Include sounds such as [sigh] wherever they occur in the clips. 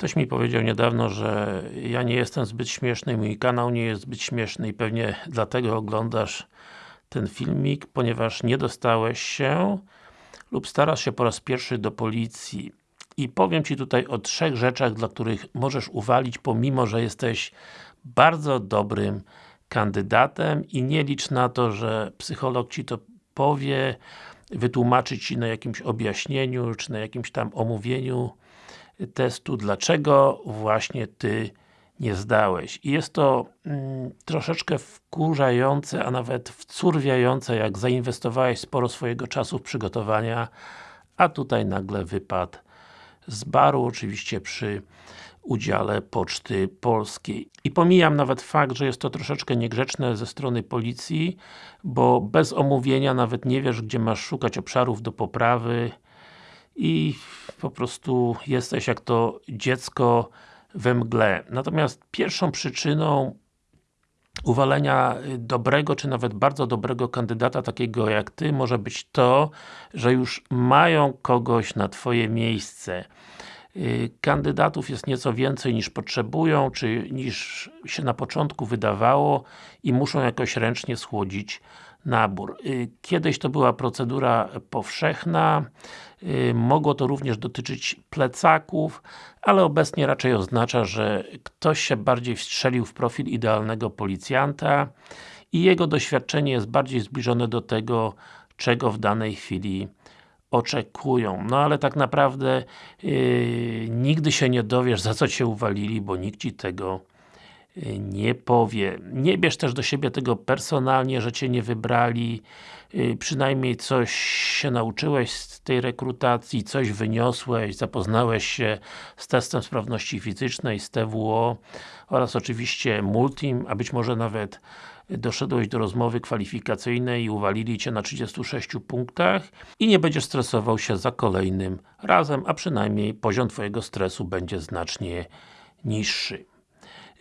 Ktoś mi powiedział niedawno, że ja nie jestem zbyt śmieszny, mój kanał nie jest zbyt śmieszny i pewnie dlatego oglądasz ten filmik, ponieważ nie dostałeś się lub starasz się po raz pierwszy do policji. I powiem Ci tutaj o trzech rzeczach, dla których możesz uwalić, pomimo, że jesteś bardzo dobrym kandydatem i nie licz na to, że psycholog Ci to powie, wytłumaczy Ci na jakimś objaśnieniu, czy na jakimś tam omówieniu testu, dlaczego właśnie Ty nie zdałeś. I jest to mm, troszeczkę wkurzające, a nawet wcurwiające, jak zainwestowałeś sporo swojego czasu w przygotowania, a tutaj nagle wypadł z baru, oczywiście przy udziale Poczty Polskiej. I pomijam nawet fakt, że jest to troszeczkę niegrzeczne ze strony policji, bo bez omówienia nawet nie wiesz, gdzie masz szukać obszarów do poprawy i po prostu jesteś jak to dziecko we mgle. Natomiast pierwszą przyczyną uwalenia dobrego, czy nawet bardzo dobrego kandydata, takiego jak Ty, może być to, że już mają kogoś na Twoje miejsce. Y, kandydatów jest nieco więcej niż potrzebują, czy niż się na początku wydawało i muszą jakoś ręcznie schłodzić nabór. Y, kiedyś to była procedura powszechna, y, mogło to również dotyczyć plecaków, ale obecnie raczej oznacza, że ktoś się bardziej wstrzelił w profil idealnego policjanta i jego doświadczenie jest bardziej zbliżone do tego, czego w danej chwili oczekują. No ale tak naprawdę yy, nigdy się nie dowiesz, za co Cię uwalili, bo nikt Ci tego nie powie. Nie bierz też do siebie tego personalnie, że Cię nie wybrali, yy, przynajmniej coś się nauczyłeś z tej rekrutacji, coś wyniosłeś, zapoznałeś się z testem sprawności fizycznej, z TWO oraz oczywiście Multim, a być może nawet doszedłeś do rozmowy kwalifikacyjnej i uwalili Cię na 36 punktach i nie będziesz stresował się za kolejnym razem, a przynajmniej poziom Twojego stresu będzie znacznie niższy.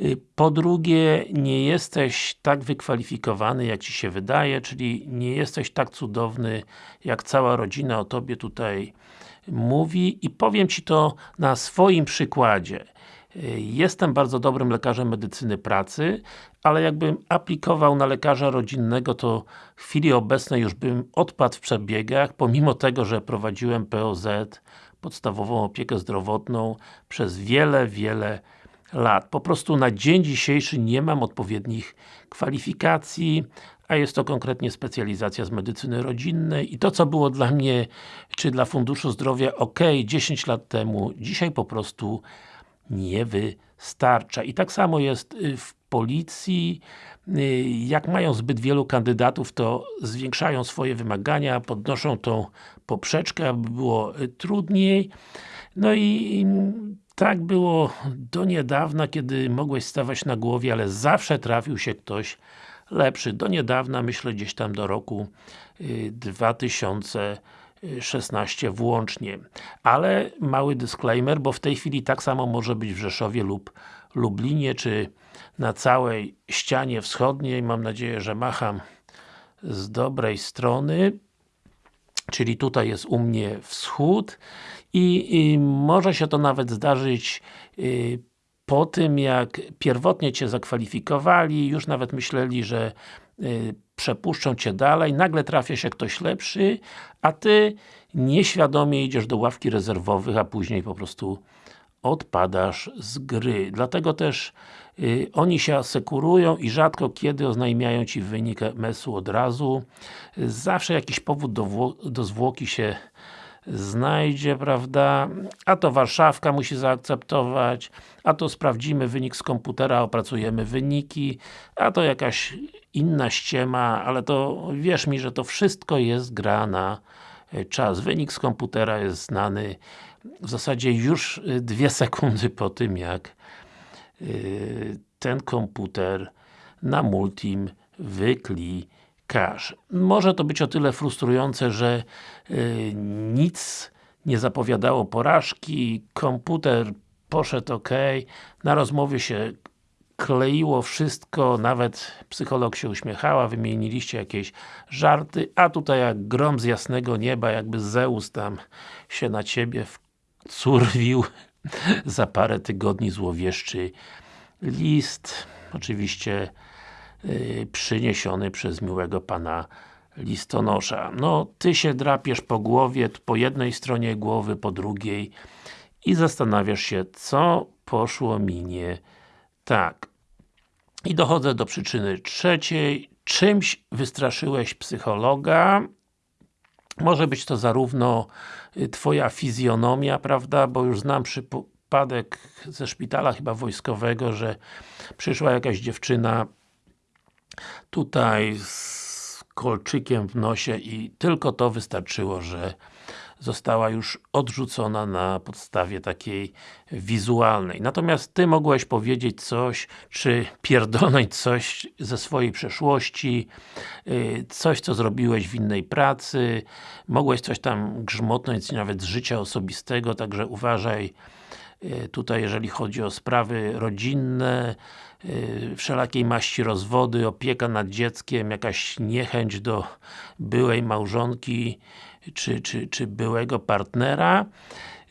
Y, po drugie, nie jesteś tak wykwalifikowany, jak Ci się wydaje, czyli nie jesteś tak cudowny, jak cała rodzina o Tobie tutaj mówi i powiem Ci to na swoim przykładzie. Jestem bardzo dobrym lekarzem medycyny pracy, ale jakbym aplikował na lekarza rodzinnego, to w chwili obecnej już bym odpadł w przebiegach, pomimo tego, że prowadziłem POZ, podstawową opiekę zdrowotną, przez wiele, wiele lat. Po prostu na dzień dzisiejszy nie mam odpowiednich kwalifikacji, a jest to konkretnie specjalizacja z medycyny rodzinnej i to co było dla mnie, czy dla Funduszu Zdrowia ok 10 lat temu, dzisiaj po prostu nie wystarcza. I tak samo jest y, w policji, y, jak mają zbyt wielu kandydatów, to zwiększają swoje wymagania, podnoszą tą poprzeczkę, aby było y, trudniej. No i tak było do niedawna, kiedy mogłeś stawać na głowie, ale zawsze trafił się ktoś lepszy. Do niedawna, myślę gdzieś tam do roku 2000 16 włącznie. Ale mały disclaimer, bo w tej chwili tak samo może być w Rzeszowie lub Lublinie, czy na całej ścianie wschodniej. Mam nadzieję, że macham z dobrej strony. Czyli tutaj jest u mnie wschód i, i może się to nawet zdarzyć y, po tym, jak pierwotnie Cię zakwalifikowali, już nawet myśleli, że y, przepuszczą Cię dalej, nagle trafia się ktoś lepszy, a Ty nieświadomie idziesz do ławki rezerwowych, a później po prostu odpadasz z gry. Dlatego też y, oni się asekurują i rzadko kiedy oznajmiają Ci wynik MS-u od razu. Zawsze jakiś powód do, do zwłoki się znajdzie, prawda? A to Warszawka musi zaakceptować, a to sprawdzimy wynik z komputera, opracujemy wyniki, a to jakaś inna ściema, ale to wierz mi, że to wszystko jest gra na e, czas. Wynik z komputera jest znany w zasadzie już e, dwie [laughs] sekundy po tym, jak e, ten komputer na Multim wyklikasz. Może to być o tyle frustrujące, że nic nie zapowiadało porażki, komputer poszedł ok, na rozmowie się kleiło wszystko, nawet psycholog się uśmiechała, wymieniliście jakieś żarty, a tutaj jak grom z jasnego nieba, jakby Zeus tam się na ciebie wcurwił [laughs] za parę tygodni złowieszczy list, oczywiście yy, przyniesiony przez miłego pana listonosza. No, ty się drapiesz po głowie, po jednej stronie głowy, po drugiej i zastanawiasz się, co poszło mi nie tak. I dochodzę do przyczyny trzeciej. Czymś wystraszyłeś psychologa. Może być to zarówno y, Twoja fizjonomia, prawda, bo już znam przypadek ze szpitala chyba wojskowego, że przyszła jakaś dziewczyna tutaj z kolczykiem w nosie i tylko to wystarczyło, że została już odrzucona na podstawie takiej wizualnej. Natomiast Ty mogłeś powiedzieć coś, czy pierdolnąć coś ze swojej przeszłości, y, coś co zrobiłeś w innej pracy, mogłeś coś tam grzmotnąć nawet z życia osobistego, także uważaj y, tutaj jeżeli chodzi o sprawy rodzinne, y, wszelakiej maści rozwody, opieka nad dzieckiem, jakaś niechęć do byłej małżonki, czy, czy, czy byłego partnera,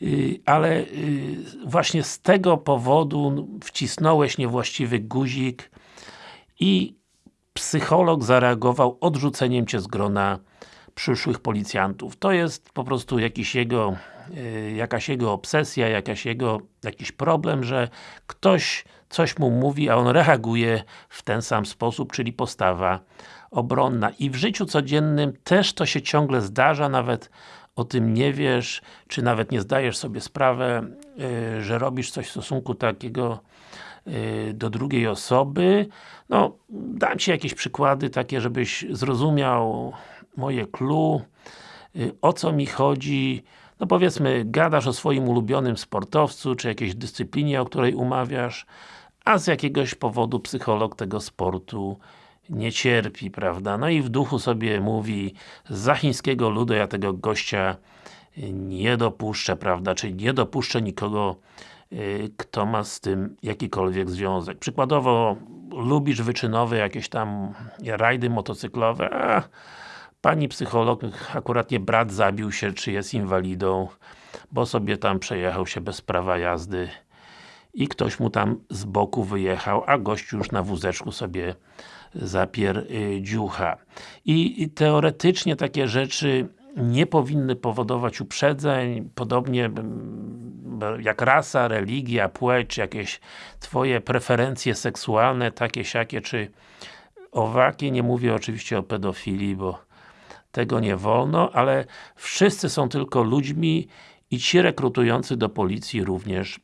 y, ale y, właśnie z tego powodu wcisnąłeś niewłaściwy guzik i psycholog zareagował odrzuceniem Cię z grona przyszłych policjantów. To jest po prostu jakiś jego, y, jakaś jego obsesja, jakaś jego, jakiś problem, że ktoś coś mu mówi, a on reaguje w ten sam sposób, czyli postawa obronna. I w życiu codziennym też to się ciągle zdarza, nawet o tym nie wiesz, czy nawet nie zdajesz sobie sprawę, yy, że robisz coś w stosunku takiego yy, do drugiej osoby. No, dam Ci jakieś przykłady takie, żebyś zrozumiał moje clue, yy, o co mi chodzi. No powiedzmy, gadasz o swoim ulubionym sportowcu, czy jakiejś dyscyplinie, o której umawiasz, a z jakiegoś powodu psycholog tego sportu nie cierpi, prawda? No i w duchu sobie mówi za chińskiego ludu ja tego gościa nie dopuszczę, prawda? Czyli nie dopuszczę nikogo, y, kto ma z tym jakikolwiek związek. Przykładowo, lubisz wyczynowe jakieś tam rajdy motocyklowe, a pani psycholog, akurat nie brat zabił się, czy jest inwalidą, bo sobie tam przejechał się bez prawa jazdy i ktoś mu tam z boku wyjechał, a gościu już na wózeczku sobie zapier y. I, teoretycznie takie rzeczy nie powinny powodować uprzedzeń, podobnie jak rasa, religia, płeć, jakieś Twoje preferencje seksualne, takie, siakie, czy owakie, nie mówię oczywiście o pedofilii, bo tego nie wolno, ale wszyscy są tylko ludźmi i ci rekrutujący do policji również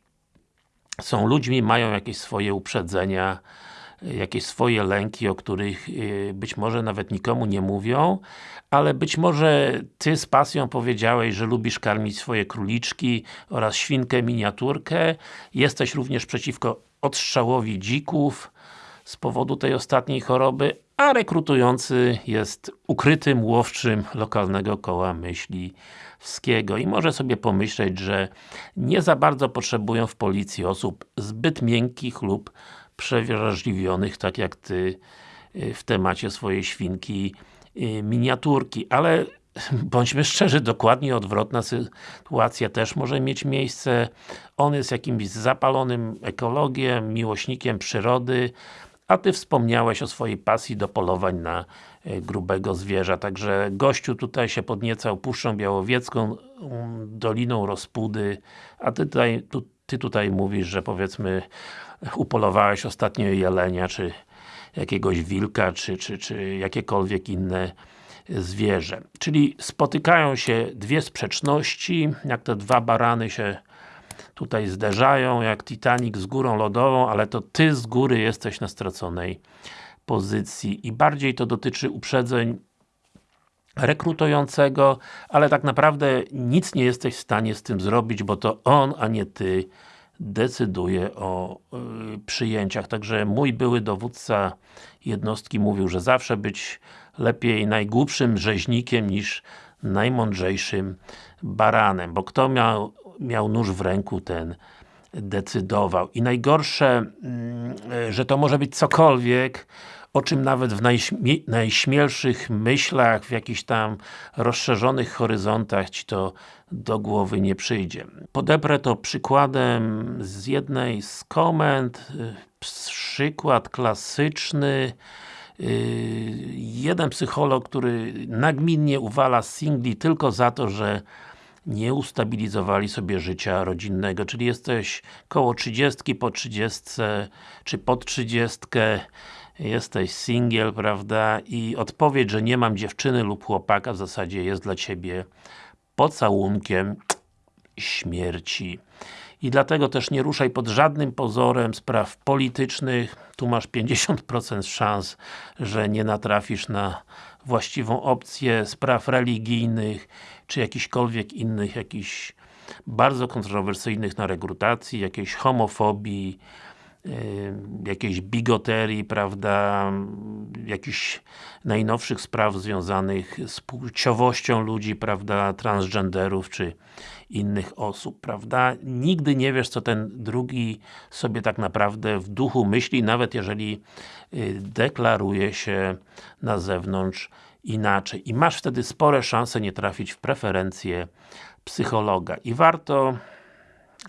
są ludźmi, mają jakieś swoje uprzedzenia, jakieś swoje lęki, o których y, być może nawet nikomu nie mówią, ale być może Ty z pasją powiedziałeś, że lubisz karmić swoje króliczki oraz świnkę miniaturkę. Jesteś również przeciwko odstrzałowi dzików z powodu tej ostatniej choroby, a rekrutujący jest ukrytym łowczym lokalnego koła myśli wskiego i może sobie pomyśleć, że nie za bardzo potrzebują w policji osób zbyt miękkich lub przewrażliwionych, tak jak Ty y, w temacie swojej świnki y, miniaturki, ale [laughs] bądźmy szczerzy, dokładnie odwrotna sytuacja też może mieć miejsce. On jest jakimś zapalonym ekologiem, miłośnikiem przyrody, a Ty wspomniałeś o swojej pasji do polowań na y, grubego zwierza, także gościu tutaj się podniecał Puszczą Białowiecką, um, Doliną Rozpudy, a Ty tutaj, tu, ty tutaj mówisz, że powiedzmy upolowałeś ostatnio jelenia, czy jakiegoś wilka, czy, czy, czy jakiekolwiek inne zwierzę. Czyli spotykają się dwie sprzeczności, jak te dwa barany się tutaj zderzają, jak Titanic z górą lodową, ale to Ty z góry jesteś na straconej pozycji i bardziej to dotyczy uprzedzeń rekrutującego, ale tak naprawdę nic nie jesteś w stanie z tym zrobić, bo to on, a nie Ty decyduje o y, przyjęciach. Także mój były dowódca jednostki mówił, że zawsze być lepiej najgłupszym rzeźnikiem niż najmądrzejszym baranem, bo kto miał, miał nóż w ręku, ten decydował. I najgorsze, y, że to może być cokolwiek, o czym nawet w najśmie najśmielszych myślach, w jakichś tam rozszerzonych horyzontach Ci to do głowy nie przyjdzie. Podeprę to przykładem z jednej z komend, przykład klasyczny, jeden psycholog, który nagminnie uwala singli tylko za to, że nie ustabilizowali sobie życia rodzinnego, czyli jesteś koło 30, po 30, czy pod 30, jesteś singiel, prawda, i odpowiedź, że nie mam dziewczyny lub chłopaka w zasadzie jest dla Ciebie pocałunkiem śmierci. I dlatego też nie ruszaj pod żadnym pozorem spraw politycznych, tu masz 50% szans, że nie natrafisz na właściwą opcję spraw religijnych, czy jakichkolwiek innych, jakichś bardzo kontrowersyjnych na rekrutacji, jakiejś homofobii, jakiejś bigoterii, prawda, jakichś najnowszych spraw związanych z płciowością ludzi, prawda, transgenderów, czy innych osób, prawda. Nigdy nie wiesz, co ten drugi sobie tak naprawdę w duchu myśli, nawet jeżeli y, deklaruje się na zewnątrz inaczej. I masz wtedy spore szanse nie trafić w preferencje psychologa. I warto,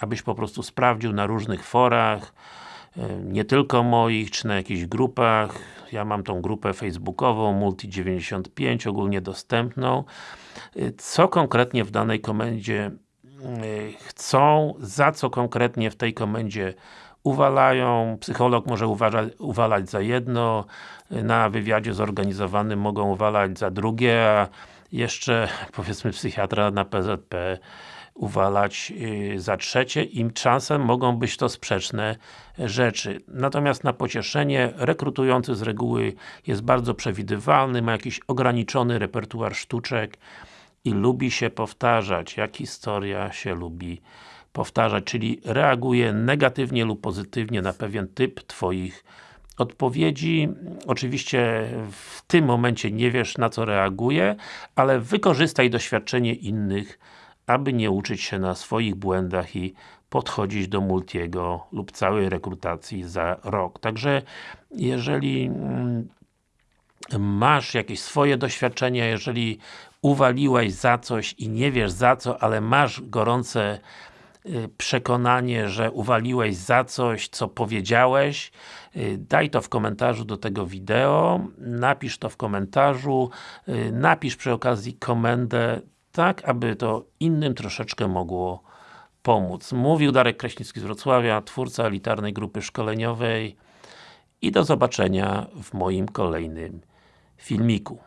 abyś po prostu sprawdził na różnych forach, nie tylko moich, czy na jakichś grupach. Ja mam tą grupę facebookową, Multi95, ogólnie dostępną. Co konkretnie w danej komendzie chcą, za co konkretnie w tej komendzie uwalają, psycholog może uważać, uwalać za jedno, na wywiadzie zorganizowanym mogą uwalać za drugie, a jeszcze [laughs] powiedzmy psychiatra na PZP uwalać yy, za trzecie i czasem mogą być to sprzeczne rzeczy. Natomiast na pocieszenie rekrutujący z reguły jest bardzo przewidywalny, ma jakiś ograniczony repertuar sztuczek i lubi się powtarzać, jak historia się lubi powtarzać, czyli reaguje negatywnie lub pozytywnie na pewien typ Twoich odpowiedzi. Oczywiście w tym momencie nie wiesz na co reaguje, ale wykorzystaj doświadczenie innych, aby nie uczyć się na swoich błędach i podchodzić do multiego lub całej rekrutacji za rok. Także jeżeli mm, masz jakieś swoje doświadczenia, jeżeli uwaliłeś za coś i nie wiesz za co, ale masz gorące y, przekonanie, że uwaliłeś za coś, co powiedziałeś, y, daj to w komentarzu do tego wideo, napisz to w komentarzu, y, napisz przy okazji komendę, tak aby to innym troszeczkę mogło pomóc. Mówił Darek Kraśnicki z Wrocławia, twórca elitarnej grupy szkoleniowej i do zobaczenia w moim kolejnym filmiku.